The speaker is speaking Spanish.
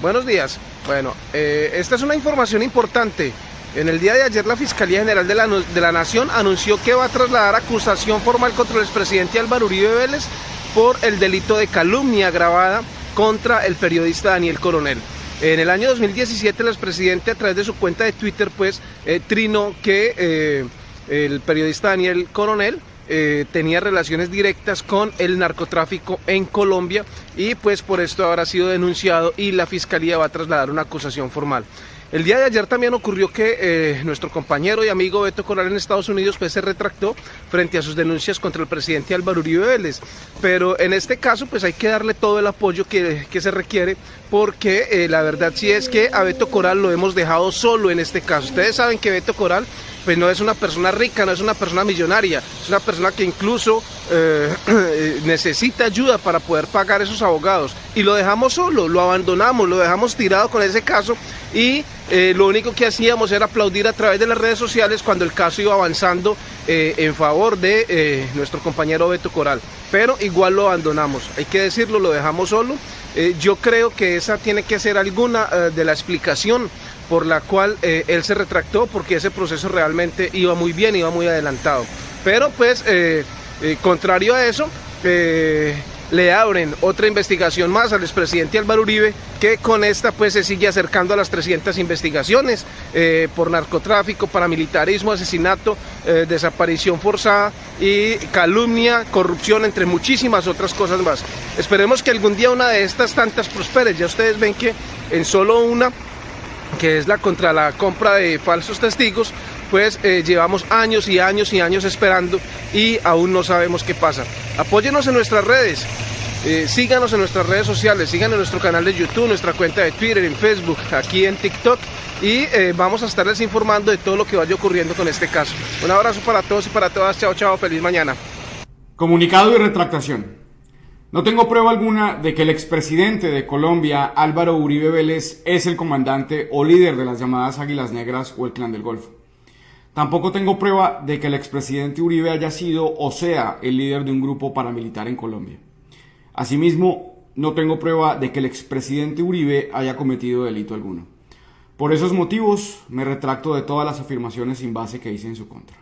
Buenos días. Bueno, eh, esta es una información importante. En el día de ayer la Fiscalía General de la, de la Nación anunció que va a trasladar acusación formal contra el expresidente Álvaro Uribe Vélez por el delito de calumnia agravada contra el periodista Daniel Coronel. En el año 2017 el expresidente a través de su cuenta de Twitter pues eh, trinó que eh, el periodista Daniel Coronel eh, tenía relaciones directas con el narcotráfico en Colombia y pues por esto habrá sido denunciado y la fiscalía va a trasladar una acusación formal. El día de ayer también ocurrió que eh, nuestro compañero y amigo Beto Coral en Estados Unidos pues se retractó frente a sus denuncias contra el presidente Álvaro Uribe Vélez. Pero en este caso pues hay que darle todo el apoyo que, se requiere porque eh, la verdad sí es que a Beto Coral lo hemos dejado solo en este caso. Ustedes saben que Beto Coral pues no es una persona rica, no es una persona millonaria, es una persona que incluso eh, necesita ayuda para poder pagar esos abogados. Y lo dejamos solo, lo abandonamos, lo dejamos tirado con ese caso y eh, lo único que hacíamos era aplaudir a través de las redes sociales cuando el caso iba avanzando eh, en favor de nuestro compañero Beto Coral. Pero igual lo abandonamos, hay que decirlo, lo dejamos solo. yo creo que esa tiene que ser alguna de la explicación por la cual eh, él se retractó porque ese proceso realmente iba muy bien, iba muy adelantado. Pero pues, eh, eh, contrario a eso, le abren otra investigación más al expresidente Álvaro Uribe, que con esta pues se sigue acercando a las 300 investigaciones por narcotráfico, paramilitarismo, asesinato, desaparición forzada y calumnia, corrupción, entre muchísimas otras cosas más. Esperemos que algún día una de estas tantas prospere. Ya ustedes ven que en solo una que es la contra la compra de falsos testigos, pues eh, llevamos años y años y años esperando y aún no sabemos qué pasa. Apóyenos en nuestras redes, eh, síganos en nuestras redes sociales, síganos en nuestro canal de YouTube, nuestra cuenta de Twitter, en Facebook, aquí en TikTok y eh, vamos a estarles informando de todo lo que vaya ocurriendo con este caso. Un abrazo para todos y para todas, chao chao, feliz mañana. Comunicado y retractación. No tengo prueba alguna de que el expresidente de Colombia, Álvaro Uribe Vélez, es el comandante o líder de las llamadas Águilas Negras o el Clan del Golfo. Tampoco tengo prueba de que el expresidente Uribe haya sido o sea el líder de un grupo paramilitar en Colombia. Asimismo, no tengo prueba de que el expresidente Uribe haya cometido delito alguno. Por esos motivos, me retracto de todas las afirmaciones sin base que hice en su contra.